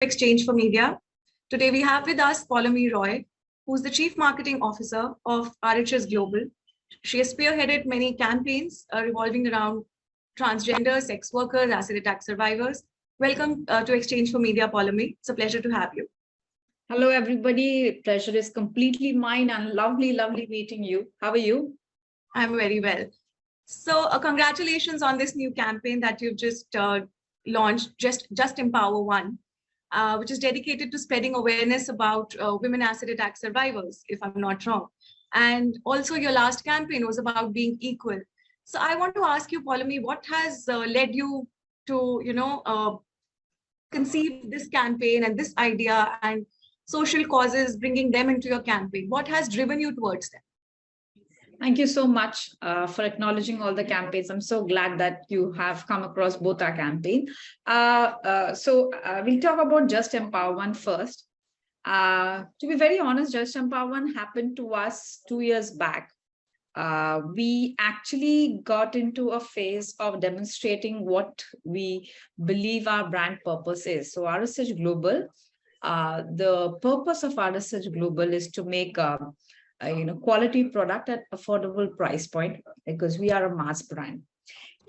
Exchange for Media. Today we have with us Paulomi Roy, who's the Chief Marketing Officer of RHS Global. She has spearheaded many campaigns uh, revolving around transgender, sex workers, acid attack survivors. Welcome uh, to Exchange for Media, Paulomi. It's a pleasure to have you. Hello, everybody. Pleasure is completely mine and lovely, lovely meeting you. How are you? I'm very well. So uh, congratulations on this new campaign that you've just uh, launched, Just, just Empower One uh, which is dedicated to spreading awareness about uh, women acid attack survivors, if I'm not wrong. And also your last campaign was about being equal. So I want to ask you, Paulomi, what has uh, led you to, you know, uh, conceive this campaign and this idea and social causes, bringing them into your campaign? What has driven you towards them? Thank you so much uh, for acknowledging all the campaigns. I'm so glad that you have come across both our campaign. Uh, uh, so uh, we'll talk about Just Empower One first. Uh, to be very honest, Just Empower One happened to us two years back. Uh, we actually got into a phase of demonstrating what we believe our brand purpose is. So RSH Global, the purpose of RSH Global is to make uh, you know, quality product at affordable price point because we are a mass brand.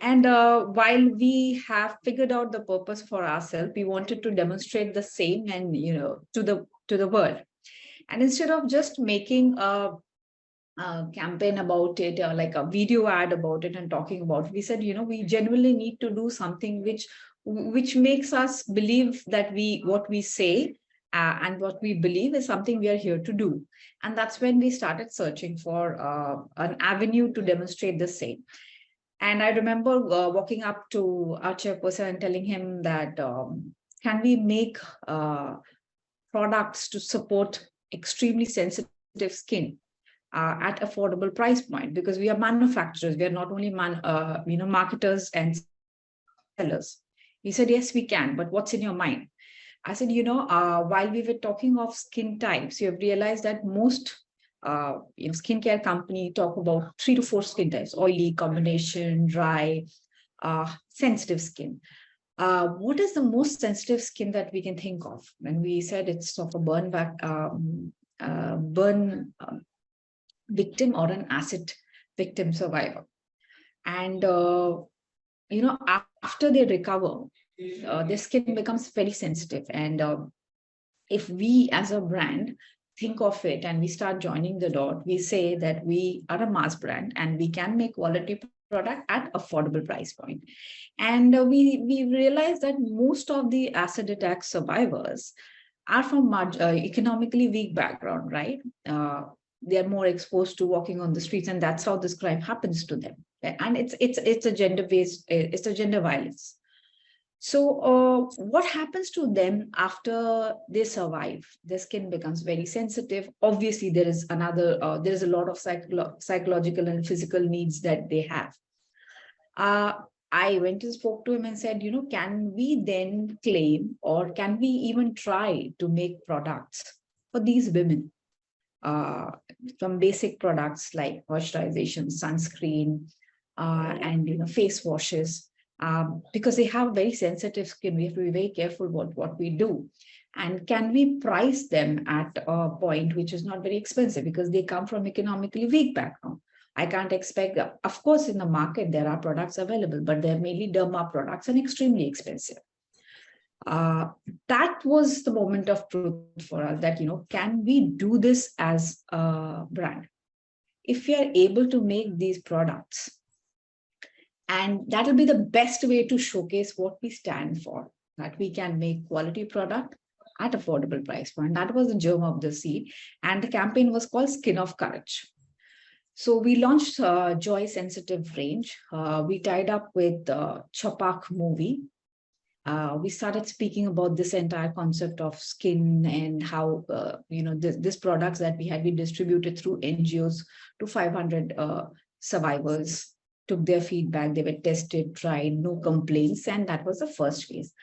And uh, while we have figured out the purpose for ourselves, we wanted to demonstrate the same and, you know, to the to the world. And instead of just making a, a campaign about it or like a video ad about it and talking about it, we said, you know, we genuinely need to do something which which makes us believe that we what we say uh, and what we believe is something we are here to do. And that's when we started searching for uh, an avenue to demonstrate the same. And I remember uh, walking up to our chairperson and telling him that, um, can we make uh, products to support extremely sensitive skin uh, at affordable price point? Because we are manufacturers, we are not only man, uh, you know, marketers and sellers. He said, yes, we can, but what's in your mind? I said, you know, uh, while we were talking of skin types, you have realized that most uh, you know, skincare company talk about three to four skin types, oily, combination, dry, uh, sensitive skin. Uh, what is the most sensitive skin that we can think of? And we said it's of a burn back, um, uh, burn um, victim or an acid victim survivor. And, uh, you know, after they recover, uh, their skin becomes very sensitive. And uh, if we as a brand think of it and we start joining the dot, we say that we are a mass brand and we can make quality product at affordable price point. And uh, we, we realize that most of the acid attack survivors are from uh, economically weak background, right? Uh, they are more exposed to walking on the streets and that's how this crime happens to them. And it's, it's, it's a gender-based, it's a gender violence. So uh, what happens to them after they survive? Their skin becomes very sensitive. Obviously, there is another, uh, there is a lot of psycholo psychological and physical needs that they have. Uh, I went and spoke to him and said, you know, can we then claim or can we even try to make products for these women? Uh, from basic products like moisturization, sunscreen, uh, and you know face washes um, because they have very sensitive skin. We have to be very careful about what we do. And can we price them at a point which is not very expensive because they come from economically weak background. I can't expect, of course, in the market, there are products available, but they're mainly derma products and extremely expensive. Uh, that was the moment of truth for us that, you know, can we do this as a brand? If we are able to make these products and that will be the best way to showcase what we stand for, that we can make quality product at affordable price point. That was the germ of the seed. And the campaign was called Skin of Courage. So we launched uh, Joy Sensitive range. Uh, we tied up with uh, movie. Uh, we started speaking about this entire concept of skin and how, uh, you know, this, this products that we had been distributed through NGOs to 500 uh, survivors took their feedback, they were tested, tried, no complaints, and that was the first phase.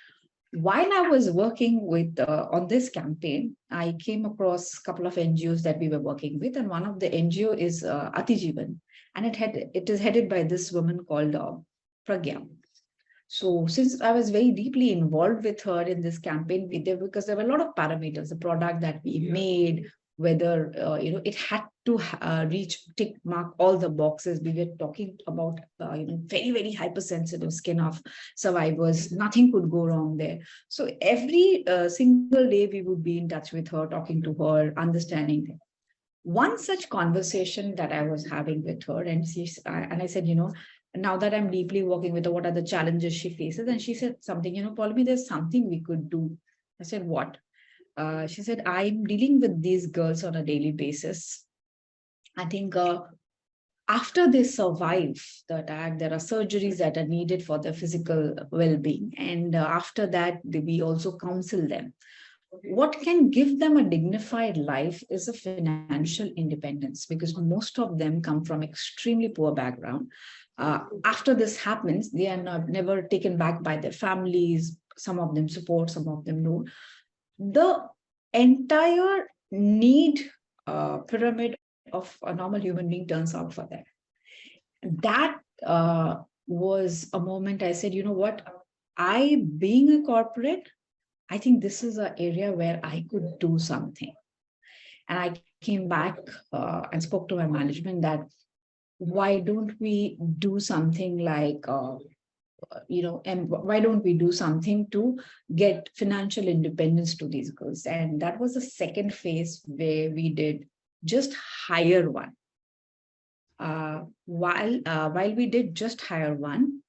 While I was working with uh, on this campaign, I came across a couple of NGOs that we were working with, and one of the NGO is uh, Atijeevan, and it had it is headed by this woman called uh, Pragya. So since I was very deeply involved with her in this campaign, we did because there were a lot of parameters, the product that we made, whether uh, you know it had to uh, reach tick mark all the boxes. We were talking about uh, you know very very hypersensitive skin of survivors. Nothing could go wrong there. So every uh, single day we would be in touch with her, talking to her, understanding. Her. One such conversation that I was having with her, and she and I said, you know, now that I'm deeply working with her, what are the challenges she faces? And she said something, you know, Paulomi, there's something we could do. I said, what? Uh, she said, I'm dealing with these girls on a daily basis. I think uh, after they survive the attack, there are surgeries that are needed for their physical well-being. And uh, after that, we also counsel them. What can give them a dignified life is a financial independence because most of them come from extremely poor background. Uh, after this happens, they are not, never taken back by their families. Some of them support, some of them don't the entire need uh, pyramid of a normal human being turns out for them. That uh, was a moment I said, you know what, I being a corporate, I think this is an area where I could do something. And I came back uh, and spoke to my management that why don't we do something like uh, you know, and why don't we do something to get financial independence to these girls? And that was the second phase where we did just hire one. Uh, while uh, while we did just hire one,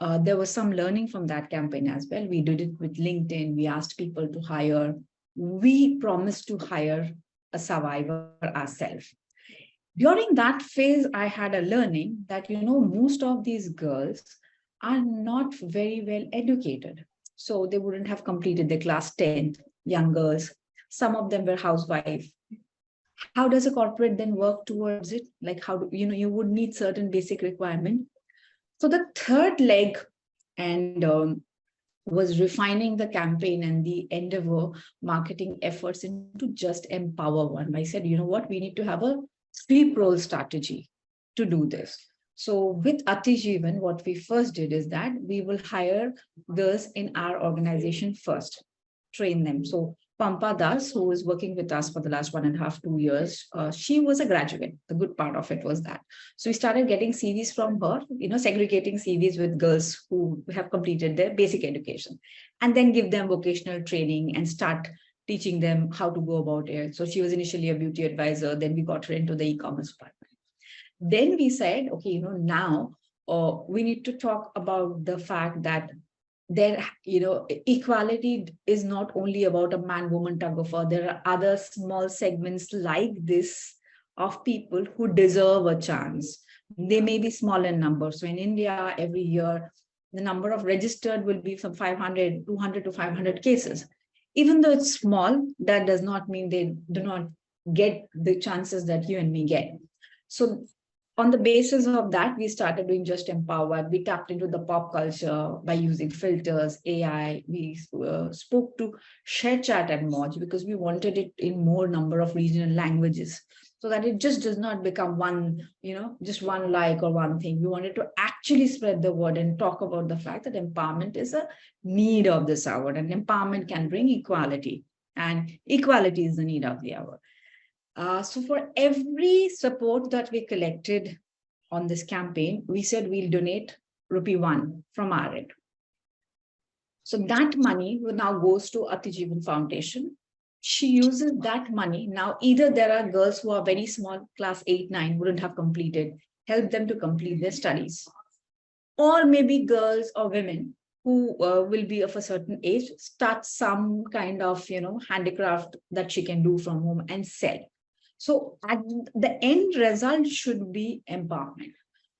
uh, there was some learning from that campaign as well. We did it with LinkedIn. We asked people to hire. We promised to hire a survivor ourselves. During that phase, I had a learning that, you know, most of these girls are not very well educated. So they wouldn't have completed the class 10, young girls. Some of them were housewife. How does a corporate then work towards it? Like how do, you know, you would need certain basic requirement. So the third leg and um, was refining the campaign and the endeavor marketing efforts into just empower one. I said, you know what, we need to have a sweep role strategy to do this. So with Atijeevan, what we first did is that we will hire girls in our organization first, train them. So Pampa Das, who is working with us for the last one and a half, two years, uh, she was a graduate. The good part of it was that. So we started getting CVs from her, you know, segregating CVs with girls who have completed their basic education and then give them vocational training and start teaching them how to go about it. So she was initially a beauty advisor. Then we got her into the e-commerce part. Then we said, okay, you know, now uh, we need to talk about the fact that there, you know, equality is not only about a man-woman tug of war. There are other small segments like this of people who deserve a chance. They may be small in number. So in India, every year, the number of registered will be from 500, 200 to 500 cases. Even though it's small, that does not mean they do not get the chances that you and me get. So on the basis of that, we started doing Just Empower. We tapped into the pop culture by using filters, AI. We uh, spoke to ShareChat and Moj because we wanted it in more number of regional languages so that it just does not become one, you know, just one like or one thing. We wanted to actually spread the word and talk about the fact that empowerment is a need of this hour and empowerment can bring equality and equality is the need of the hour. Uh, so for every support that we collected on this campaign, we said we'll donate rupee one from our end. So that money now goes to Atijeevan Foundation. She uses that money. Now, either there are girls who are very small, class 8, 9, wouldn't have completed, help them to complete their studies. Or maybe girls or women who uh, will be of a certain age, start some kind of, you know, handicraft that she can do from home and sell. So at the end result should be empowerment.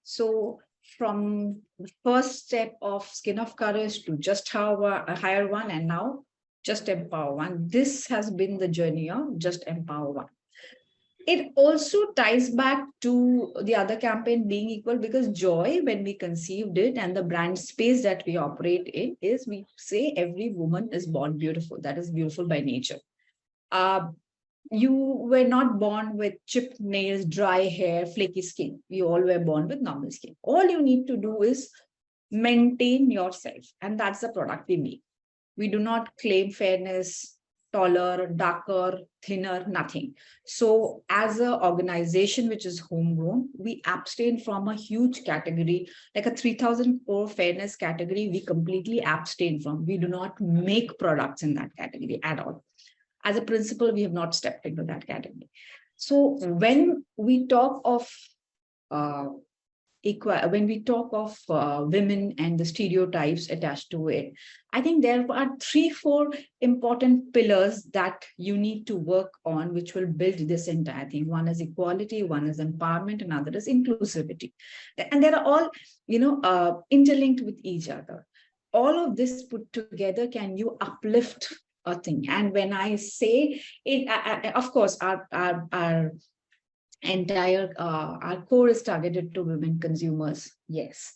So from the first step of skin of courage to just have a higher one and now just empower one. This has been the journey of just empower one. It also ties back to the other campaign being equal because joy when we conceived it and the brand space that we operate in is we say every woman is born beautiful. That is beautiful by nature. Uh, you were not born with chipped nails, dry hair, flaky skin. We all were born with normal skin. All you need to do is maintain yourself. And that's the product we make. We do not claim fairness, taller, darker, thinner, nothing. So as an organization which is homegrown, we abstain from a huge category, like a 3000 crore fairness category, we completely abstain from. We do not make products in that category at all. As a principle, we have not stepped into that category. So when we talk of uh, equal, when we talk of uh, women and the stereotypes attached to it, I think there are three, four important pillars that you need to work on, which will build this entire thing. One is equality, one is empowerment, another is inclusivity. And they are all, you know, uh, interlinked with each other. All of this put together, can you uplift a thing? And when I say it, I, I, of course, our, our, our entire uh, our core is targeted to women consumers yes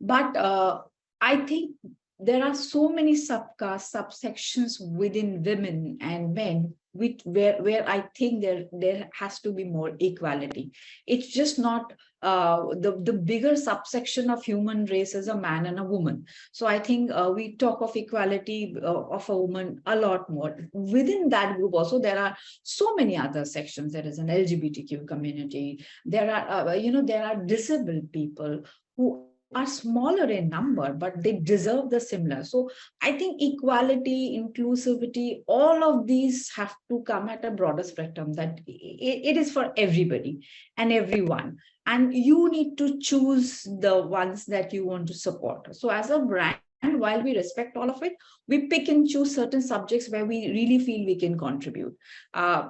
but uh, i think there are so many subcastes subsections within women and men which where where i think there there has to be more equality it's just not uh, the, the bigger subsection of human race is a man and a woman. So I think uh, we talk of equality uh, of a woman a lot more. Within that group also, there are so many other sections. There is an LGBTQ community. There are, uh, you know, there are disabled people who are smaller in number, but they deserve the similar. So I think equality, inclusivity, all of these have to come at a broader spectrum that it, is for everybody and everyone. And you need to choose the ones that you want to support. So as a brand, while we respect all of it, we pick and choose certain subjects where we really feel we can contribute. Uh,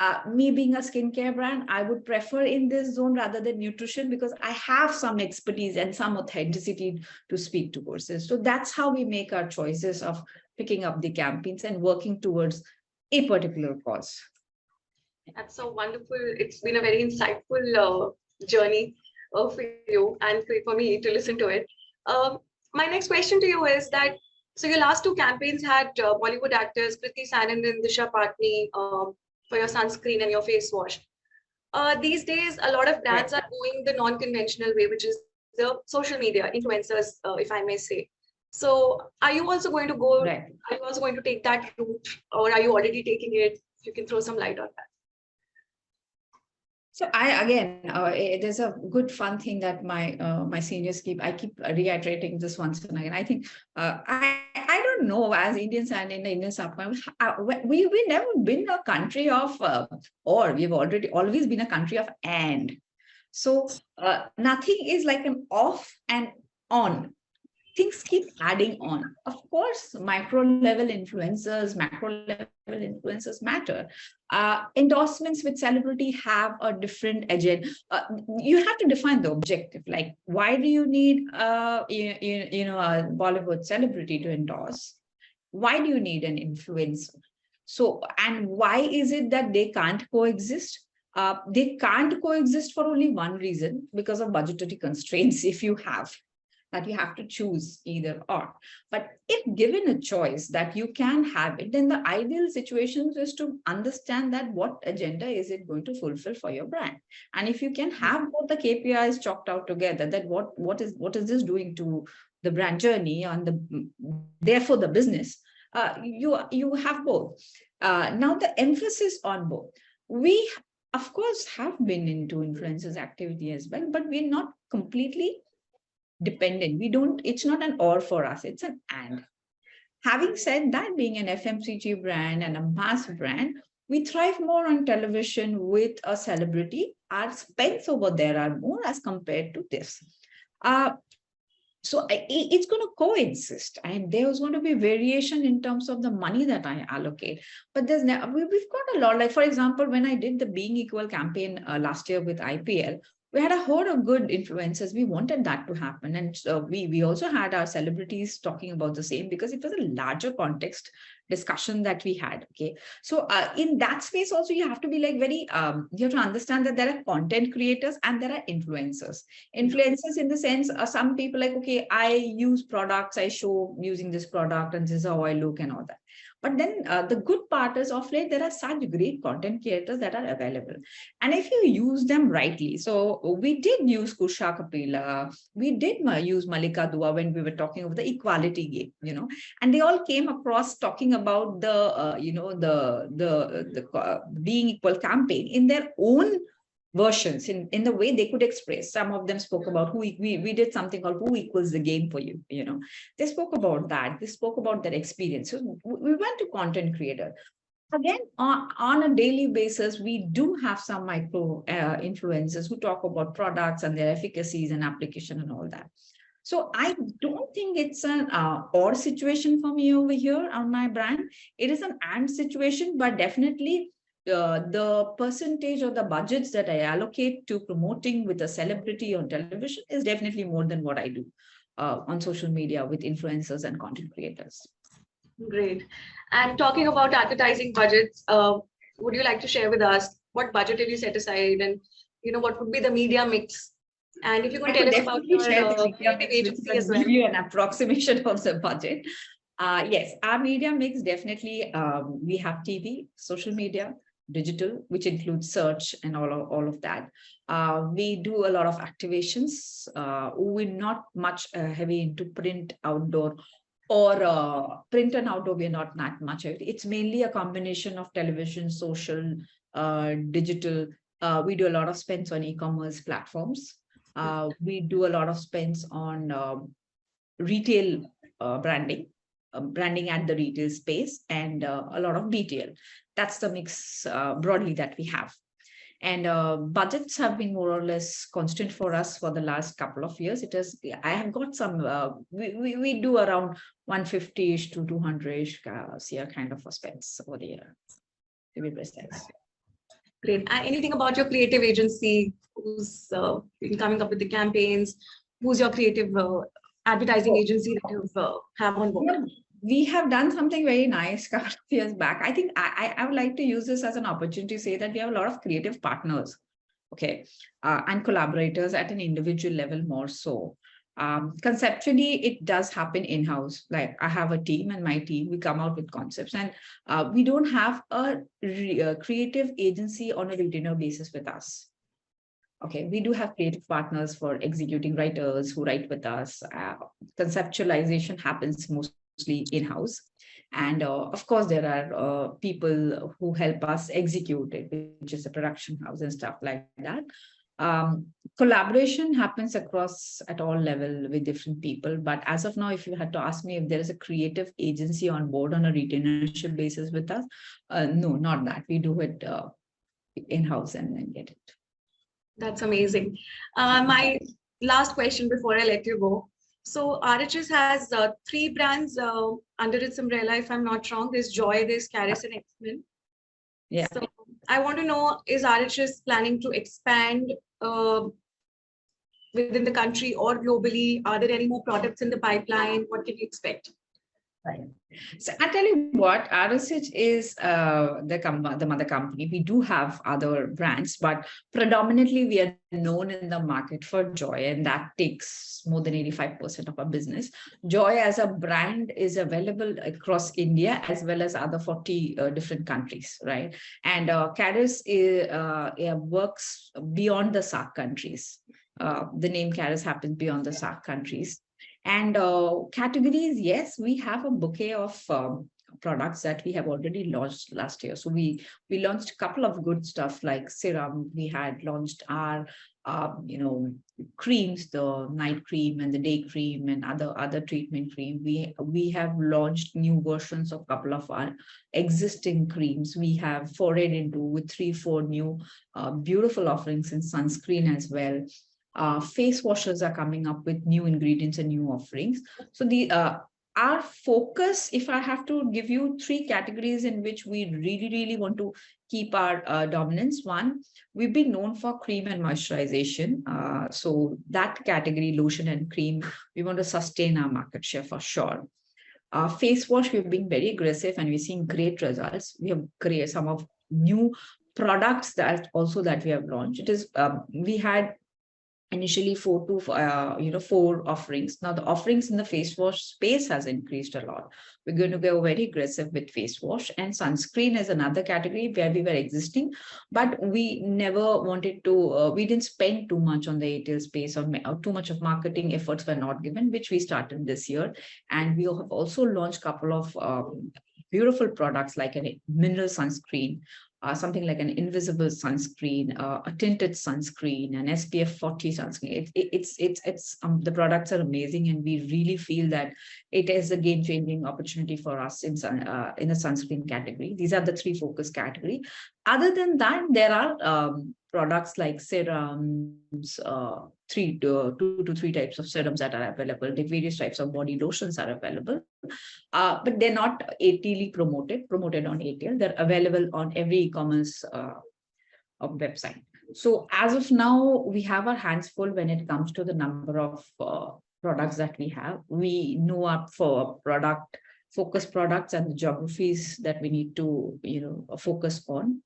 uh, me being a skincare brand, I would prefer in this zone rather than nutrition because I have some expertise and some authenticity to speak to courses. So that's how we make our choices of picking up the campaigns and working towards a particular cause. That's so wonderful. It's been a very insightful uh, journey uh, for you and for me to listen to it. Um, my next question to you is that, so your last two campaigns had uh, Bollywood actors Kriti Sanon and Disha Patni um, for your sunscreen and your face wash. Uh, these days, a lot of brands are going the non-conventional way, which is the social media influencers, uh, if I may say. So are you also going to go, right. are you also going to take that route or are you already taking it? If you can throw some light on that. So I again, uh, there's a good fun thing that my uh, my seniors keep. I keep reiterating this once and again. I think uh, I don't know as Indians and in the Indian subcontinent, we we never been a country of uh, or we've already always been a country of and. So uh, nothing is like an off and on things keep adding on. Of course, micro level influencers, macro level influencers matter. Uh, endorsements with celebrity have a different agenda. Uh, you have to define the objective, like why do you need uh, you, you, you know a Bollywood celebrity to endorse? Why do you need an influencer? So, and why is it that they can't coexist? Uh, they can't coexist for only one reason because of budgetary constraints if you have that you have to choose either or. But if given a choice that you can have it, then the ideal situation is to understand that what agenda is it going to fulfill for your brand. And if you can have both the KPIs chalked out together, that what, what is what is this doing to the brand journey and the therefore the business, uh, you, you have both. Uh, now the emphasis on both. We of course have been into influencers activity as well, but we're not completely dependent. We don't, it's not an or for us, it's an and. Having said that, being an FMCG brand and a mass brand, we thrive more on television with a celebrity. Our spends over there are more as compared to this. Uh, so I, it's going to coexist and there's going to be variation in terms of the money that I allocate. But there's we've got a lot, like for example, when I did the Being Equal campaign uh, last year with IPL, we had a horde of good influencers. We wanted that to happen. And uh, we, we also had our celebrities talking about the same because it was a larger context discussion that we had. Okay. So uh, in that space also, you have to be like very, um, you have to understand that there are content creators and there are influencers. Influencers in the sense, uh, some people like, okay, I use products, I show using this product and this is how I look and all that. But then uh, the good part is of late, there are such great content creators that are available. And if you use them rightly, so we did use Kusha Kapila, we did use Mallika Dua when we were talking of the equality game, you know, and they all came across talking about the, uh, you know, the, the, the uh, being equal campaign in their own versions in, in the way they could express. Some of them spoke about who we, we did something called who equals the game for you, you know, they spoke about that. They spoke about their experience. So we went to content creator. Again, on, on a daily basis, we do have some micro uh, influencers who talk about products and their efficacies and application and all that. So I don't think it's an uh, or situation for me over here on my brand. It is an and situation, but definitely uh, the percentage or the budgets that I allocate to promoting with a celebrity on television is definitely more than what I do uh, on social media with influencers and content creators. Great. And talking about advertising budgets, uh, would you like to share with us what budget did you set aside and you know what would be the media mix? And if you could tell us about your creative agency as well. Give you an approximation of the budget. Uh, yes, our media mix definitely, um, we have TV, social media, digital, which includes search and all of, all of that. Uh, we do a lot of activations. Uh, we're not much uh, heavy into print outdoor or uh, print and outdoor, we're not that much. It's mainly a combination of television, social, uh, digital. Uh, we do a lot of spends on e-commerce platforms. We do a lot of spends on um, retail branding. Um, branding at the retail space and uh, a lot of BTL. That's the mix uh, broadly that we have. And uh, budgets have been more or less constant for us for the last couple of years. It is, I have got some, uh, we, we, we, do around 150-ish to 200-ish uh, kind of a spends over the year, to be precise. Great. anything about your creative agency, who's uh, coming up with the campaigns, who's your creative uh, advertising oh. agency that you uh, have on board? Yeah, we have done something very nice a couple of years back. I think I, I, would like to use this as an opportunity to say that we have a lot of creative partners, okay, uh, and collaborators at an individual level more so. Um, conceptually, it does happen in-house. Like I have a team and my team, we come out with concepts and uh, we don't have a, a creative agency on a retainer basis with us. Okay, we do have creative partners for executing writers who write with us. Uh, conceptualization happens mostly in-house. And uh, of course, there are uh, people who help us execute it, which is a production house and stuff like that. Um, collaboration happens across at all level with different people. But as of now, if you had to ask me if there is a creative agency on board on a retainership basis with us, uh, no, not that. We do it uh, in-house and then get it. That's amazing. Uh, my last question before I let you go. So RHS has uh, three brands uh, under its umbrella, if I'm not wrong. There's Joy, there's Karus and X-Men. Yeah. So I want to know, is RHS planning to expand uh, within the country or globally? Are there any more products in the pipeline? What can you expect? Right. So I tell you what, RSH is uh, the, the mother company. We do have other brands, but predominantly we are known in the market for Joy, and that takes more than 85% of our business. Joy as a brand is available across India as well as other 40 uh, different countries, right? And uh, Karus is, uh, works beyond the SAARC countries. Uh, the name Karus happens beyond the SAARC countries. And uh, categories, yes, we have a bouquet of um, products that we have already launched last year. So we we launched a couple of good stuff like serum. We had launched our uh, you know creams, the night cream and the day cream and other other treatment cream. We we have launched new versions of a couple of our existing creams. We have forayed into with three four new uh, beautiful offerings in sunscreen as well uh, face washers are coming up with new ingredients and new offerings. So the uh, our focus, if I have to give you three categories in which we really, really want to keep our uh, dominance. One, we've been known for cream and moisturization. Uh, so that category, lotion and cream, we want to sustain our market share for sure. Uh, face wash, we've been very aggressive and we're seeing great results. We have created some of new products that also that we have launched. It is, um, we had initially four to uh, you know four offerings. Now the offerings in the face wash space has increased a lot. We're going to go very aggressive with face wash and sunscreen is another category where we were existing but we never wanted to uh, we didn't spend too much on the ATL space or, or too much of marketing efforts were not given which we started this year. And we have also launched couple of um, beautiful products like a mineral sunscreen uh, something like an invisible sunscreen, uh, a tinted sunscreen, an SPF 40 sunscreen. It, it, it's it's it's um, the products are amazing, and we really feel that it is a game changing opportunity for us in sun, uh, in the sunscreen category. These are the three focus category. Other than that, there are um, products like serums, uh, three to two to three types of serums that are available. The various types of body lotions are available, uh, but they're not ATL promoted, promoted on ATL. They're available on every e-commerce uh, website. So as of now, we have our hands full when it comes to the number of uh, products that we have. We know up for product focus products and the geographies that we need to, you know, focus on.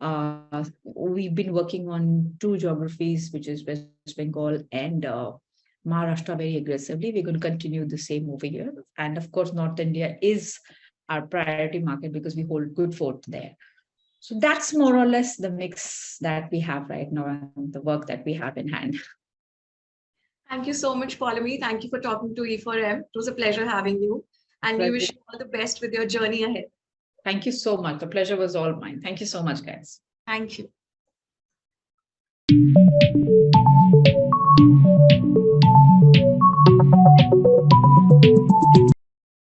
Uh, we've been working on two geographies, which is West Bengal and uh, Maharashtra very aggressively. We're going to continue the same over here. And of course, North India is our priority market because we hold good fort there. So that's more or less the mix that we have right now and the work that we have in hand. Thank you so much, Paulomi. Thank you for talking to E4M. It was a pleasure having you. And we wish you all the best with your journey ahead. Thank you so much. The pleasure was all mine. Thank you so much, guys. Thank you.